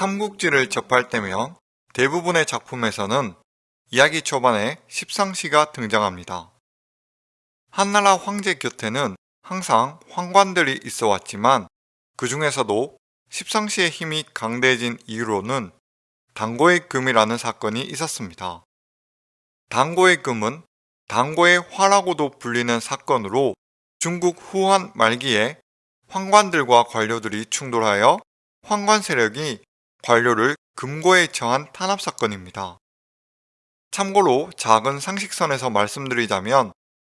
삼국지를 접할 때면 대부분의 작품에서는 이야기 초반에 십상시가 등장합니다. 한나라 황제 곁에는 항상 황관들이 있어 왔지만 그 중에서도 십상시의 힘이 강대해진 이유로는 당고의 금이라는 사건이 있었습니다. 당고의 금은 당고의 화라고도 불리는 사건으로 중국 후한 말기에 황관들과 관료들이 충돌하여 황관 세력이 관료를 금고에 처한 탄압 사건입니다. 참고로 작은 상식선에서 말씀드리자면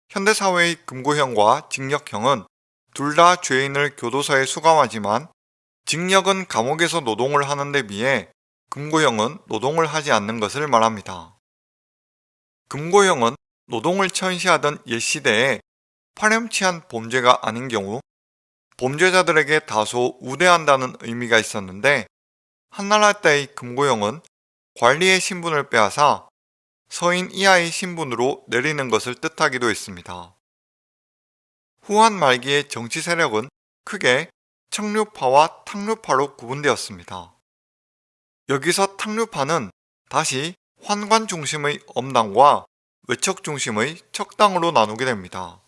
현대사회의 금고형과 징역형은 둘 다 죄인을 교도소에 수감하지만 징역은 감옥에서 노동을 하는 데 비해 금고형은 노동을 하지 않는 것을 말합니다. 금고형은 노동을 천시하던 옛 시대에 파렴치한 범죄가 아닌 경우 범죄자들에게 다소 우대한다는 의미가 있었는데 한나라 때의 금고형은 관리의 신분을 빼앗아 서인 이하의 신분으로 내리는 것을 뜻하기도 했습니다. 후한 말기의 정치 세력은 크게 청류파와 탕류파로 구분되었습니다. 여기서 탕류파는 다시 환관 중심의 엄당과 외척 중심의 척당으로 나누게 됩니다.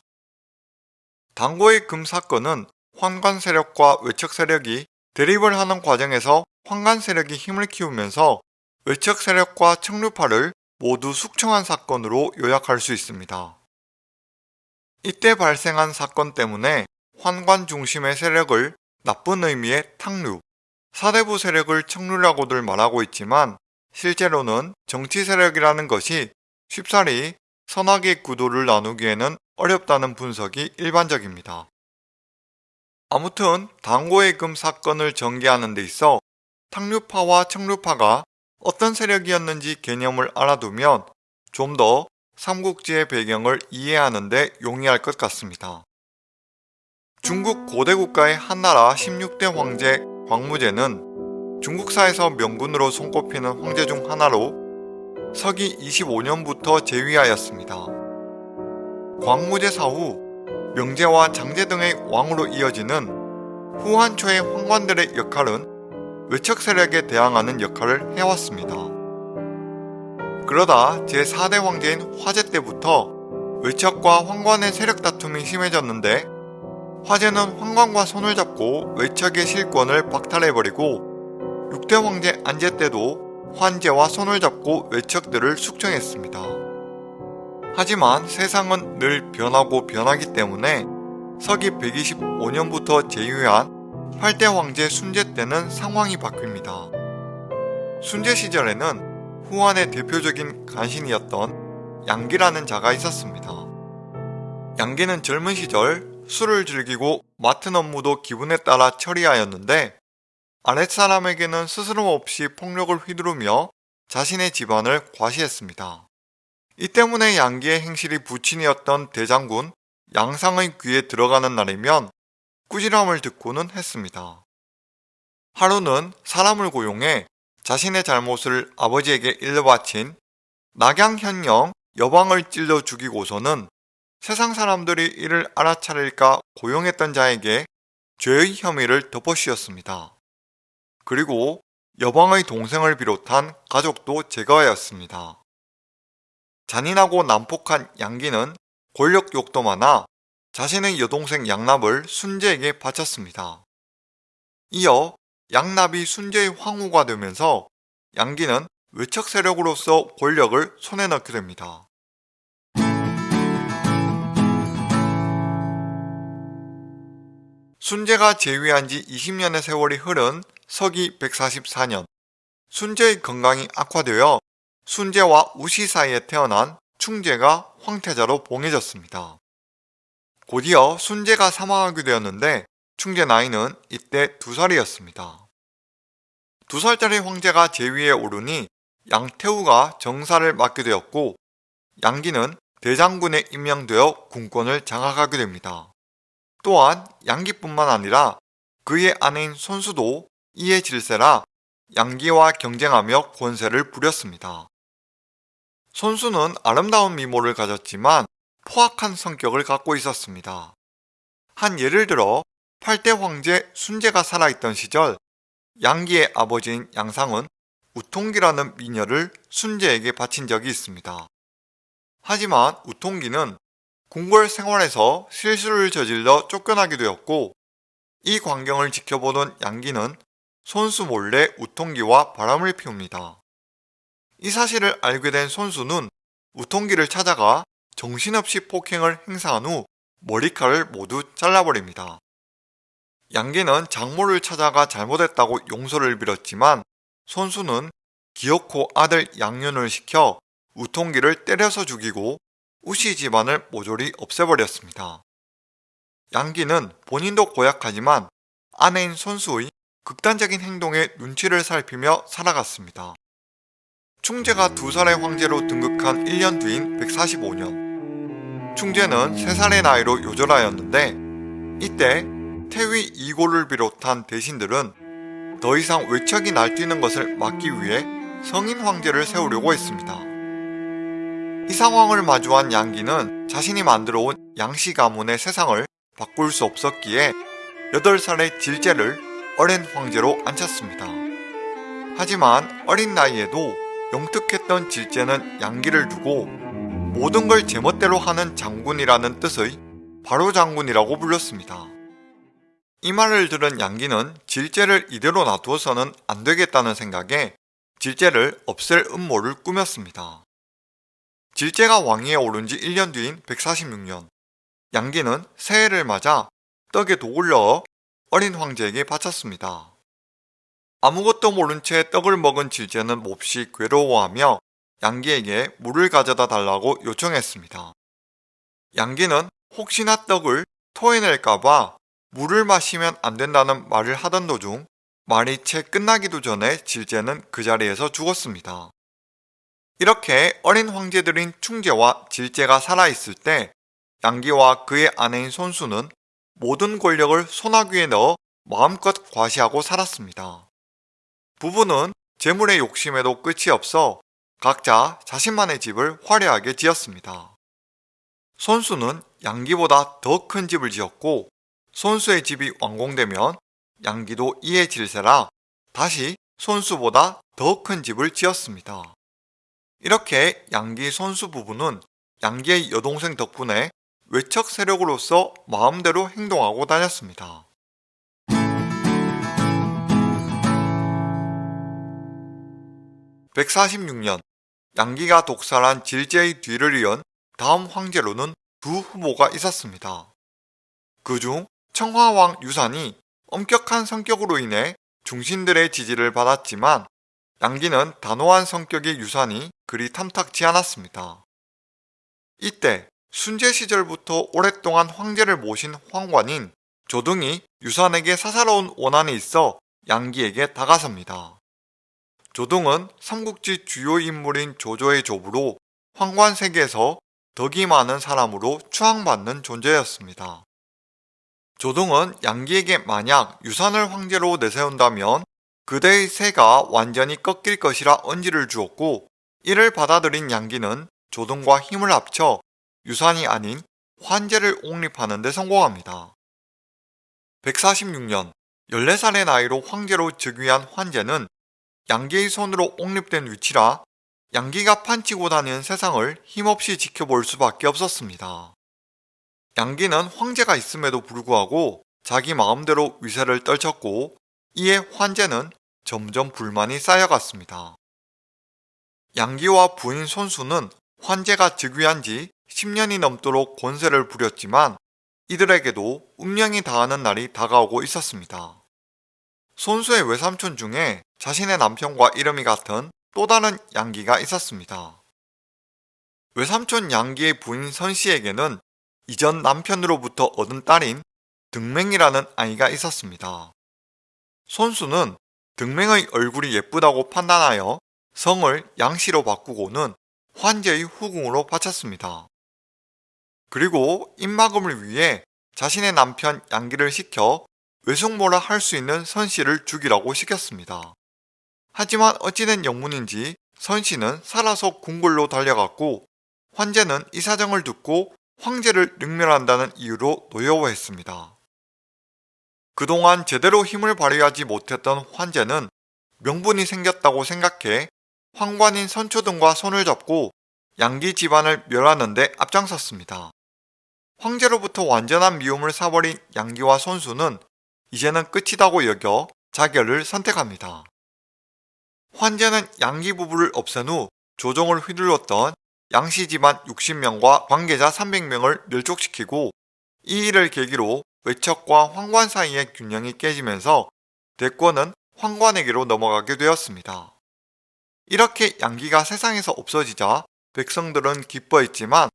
당고의 금 사건은 환관 세력과 외척 세력이 대립을 하는 과정에서 환관 세력이 힘을 키우면서 외척 세력과 청류파를 모두 숙청한 사건으로 요약할 수 있습니다. 이때 발생한 사건 때문에 환관 중심의 세력을 나쁜 의미의 탕류, 사대부 세력을 청류라고들 말하고 있지만 실제로는 정치 세력이라는 것이 쉽사리 선악의 구도를 나누기에는 어렵다는 분석이 일반적입니다. 아무튼 당고의 금 사건을 전개하는 데 있어 탕류파와 청류파가 어떤 세력이었는지 개념을 알아두면 좀 더 삼국지의 배경을 이해하는 데 용이할 것 같습니다. 중국 고대 국가의 한나라 16대 황제 광무제는 중국사에서 명군으로 손꼽히는 황제 중 하나로 서기 25년부터 제위하였습니다. 광무제 사후 명제와 장제 등의 왕으로 이어지는 후한초의 황관들의 역할은 외척 세력에 대항하는 역할을 해왔습니다. 그러다 제4대 황제인 화제 때부터 외척과 황관의 세력 다툼이 심해졌는데 화제는 황관과 손을 잡고 외척의 실권을 박탈해버리고 6대 황제 안제 때도 환제와 손을 잡고 외척들을 숙청했습니다. 하지만 세상은 늘 변하고 변하기 때문에 서기 125년부터 제위한 8대 황제 순제 때는 상황이 바뀝니다. 순제 시절에는 후한의 대표적인 간신이었던 양기라는 자가 있었습니다. 양기는 젊은 시절 술을 즐기고 맡은 업무도 기분에 따라 처리하였는데 아랫사람에게는 스스럼 없이 폭력을 휘두르며 자신의 집안을 과시했습니다. 이 때문에 양기의 행실이 부친이었던 대장군 양상의 귀에 들어가는 날이면 꾸지람을 듣고는 했습니다. 하루는 사람을 고용해 자신의 잘못을 아버지에게 일러바친 낙양현령 여방을 찔러 죽이고서는 세상 사람들이 이를 알아차릴까 고용했던 자에게 죄의 혐의를 덮어씌웠습니다. 그리고 여방의 동생을 비롯한 가족도 제거하였습니다. 잔인하고 난폭한 양기는 권력 욕도 많아 자신의 여동생 양납을 순재에게 바쳤습니다. 이어 양납이 순재의 황후가 되면서 양기는 외척 세력으로서 권력을 손에 넣게 됩니다. 순재가 재위한 지 20년의 세월이 흐른 서기 144년 순재의 건강이 악화되어 순재와 우시 사이에 태어난 충재가 황태자로 봉해졌습니다. 곧이어 순재가 사망하게 되었는데 충재 나이는 이때 두살이었습니다. 두살짜리 황제가 제위에 오르니 양태우가 정사를 맡게 되었고 양기는 대장군에 임명되어 군권을 장악하게 됩니다. 또한 양기뿐만 아니라 그의 아내인 손수도 이에 질세라 양기와 경쟁하며 권세를 부렸습니다. 손수는 아름다운 미모를 가졌지만 포악한 성격을 갖고 있었습니다. 한 예를 들어 8대 황제 순제가 살아있던 시절 양기의 아버지인 양상은 우통기라는 미녀를 순재에게 바친 적이 있습니다. 하지만 우통기는 궁궐 생활에서 실수를 저질러 쫓겨나게 되었고 이 광경을 지켜보던 양기는 손수 몰래 우통기와 바람을 피웁니다. 이 사실을 알게 된 손수는 우통기를 찾아가 정신없이 폭행을 행사한 후 머리칼을 모두 잘라버립니다. 양기는 장모를 찾아가 잘못했다고 용서를 빌었지만 손수는 기어코 아들 양윤을 시켜 우통기를 때려서 죽이고 우시 집안을 모조리 없애버렸습니다. 양기는 본인도 고약하지만 아내인 손수의 극단적인 행동에 눈치를 살피며 살아갔습니다. 충재가 두 살의 황제로 등극한 1년 뒤인 145년 충재는 3살의 나이로 요절하였는데 이때 태위 이고를 비롯한 대신들은 더 이상 외척이 날뛰는 것을 막기 위해 성인 황제를 세우려고 했습니다. 이 상황을 마주한 양기는 자신이 만들어 온 양씨 가문의 세상을 바꿀 수 없었기에 8살의 질제를 어린 황제로 앉혔습니다. 하지만 어린 나이에도 영특했던 질제는 양기를 두고 모든 걸 제멋대로 하는 장군이라는 뜻의 바로 장군이라고 불렀습니다. 이 말을 들은 양기는 질제를 이대로 놔두어서는 안 되겠다는 생각에 질제를 없앨 음모를 꾸몄습니다. 질제가 왕위에 오른 지 1년 뒤인 146년 양기는 새해를 맞아 떡에 독을 넣어 어린 황제에게 바쳤습니다. 아무것도 모른 채 떡을 먹은 질제는 몹시 괴로워하며 양기에게 물을 가져다 달라고 요청했습니다. 양기는 혹시나 떡을 토해낼까봐 물을 마시면 안 된다는 말을 하던 도중 말이 채 끝나기도 전에 질제는 그 자리에서 죽었습니다. 이렇게 어린 황제들인 충제와 질제가 살아있을 때 양기와 그의 아내인 손수는 모든 권력을 소나귀에 넣어 마음껏 과시하고 살았습니다. 부부는 재물의 욕심에도 끝이 없어 각자 자신만의 집을 화려하게 지었습니다. 손수는 양기보다 더 큰 집을 지었고 손수의 집이 완공되면 양기도 이에 질세라 다시 손수보다 더 큰 집을 지었습니다. 이렇게 양기 손수 부부는 양기의 여동생 덕분에 외척 세력으로서 마음대로 행동하고 다녔습니다. (146년) 양기가 독살한 질제의 뒤를 이은 다음 황제로는 두 후보가 있었습니다. 그중 청화왕 유산이 엄격한 성격으로 인해 중신들의 지지를 받았지만 양기는 단호한 성격의 유산이 그리 탐탁지 않았습니다. 이때 순제 시절부터 오랫동안 황제를 모신 황관인 조등이 유산에게 사사로운 원한이 있어 양기에게 다가섭니다. 조등은 삼국지 주요 인물인 조조의 조부로 황관 세계에서 덕이 많은 사람으로 추앙받는 존재였습니다. 조동은 양기에게 만약 유산을 황제로 내세운다면 그대의 세가 완전히 꺾일 것이라 언지를 주었고 이를 받아들인 양기는 조동과 힘을 합쳐 유산이 아닌 환제를 옹립하는 데 성공합니다. 146년 14살의 나이로 황제로 즉위한 환제는 양기의 손으로 옹립된 위치라 양기가 판치고 다니는 세상을 힘없이 지켜볼 수밖에 없었습니다. 양기는 황제가 있음에도 불구하고 자기 마음대로 위세를 떨쳤고 이에 환제는 점점 불만이 쌓여갔습니다. 양기와 부인 손수는 환제가 즉위한 지 10년이 넘도록 권세를 부렸지만 이들에게도 운명이 다하는 날이 다가오고 있었습니다. 손수의 외삼촌 중에 자신의 남편과 이름이 같은 또 다른 양기가 있었습니다. 외삼촌 양기의 부인 선씨에게는 이전 남편으로부터 얻은 딸인 등맹이라는 아이가 있었습니다. 손수는 등맹의 얼굴이 예쁘다고 판단하여 성을 양씨로 바꾸고는 환제의 후궁으로 바쳤습니다. 그리고 입막음을 위해 자신의 남편 양기를 시켜 외숙모라 할 수 있는 선씨를 죽이라고 시켰습니다. 하지만 어찌된 영문인지 선씨는 살아서 궁궐로 달려갔고 환제는 이 사정을 듣고 황제를 능멸한다는 이유로 노여워했습니다. 그동안 제대로 힘을 발휘하지 못했던 환제는 명분이 생겼다고 생각해 황관인 선초 등과 손을 잡고 양기 집안을 멸하는데 앞장섰습니다. 황제로부터 완전한 미움을 사버린 양기와 손수는 이제는 끝이다고 여겨 자결을 선택합니다. 환제는 양기 부부를 없앤 후 조정을 휘둘렀던 양씨 집안 60명과 관계자 300명을 멸족시키고 이 일을 계기로 외척과 황관 사이의 균형이 깨지면서 대권은 황관에게로 넘어가게 되었습니다. 이렇게 양기가 세상에서 없어지자 백성들은 기뻐했지만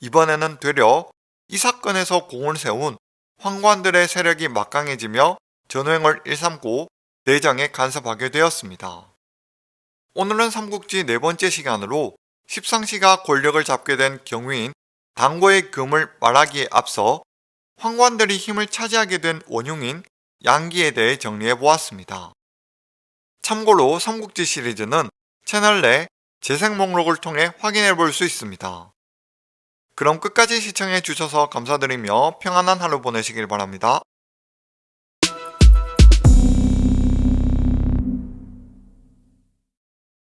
이번에는 되려 이 사건에서 공을 세운 황관들의 세력이 막강해지며 전횡을 일삼고 내정에 간섭하게 되었습니다. 오늘은 삼국지 네 번째 시간으로 십상시가 권력을 잡게 된 경위인 당고의 금을 말하기에 앞서 황관들이 힘을 차지하게 된 원흉인 양기에 대해 정리해 보았습니다. 참고로 삼국지 시리즈는 채널 내 재생 목록을 통해 확인해 볼 수 있습니다. 그럼 끝까지 시청해 주셔서 감사드리며 평안한 하루 보내시길 바랍니다.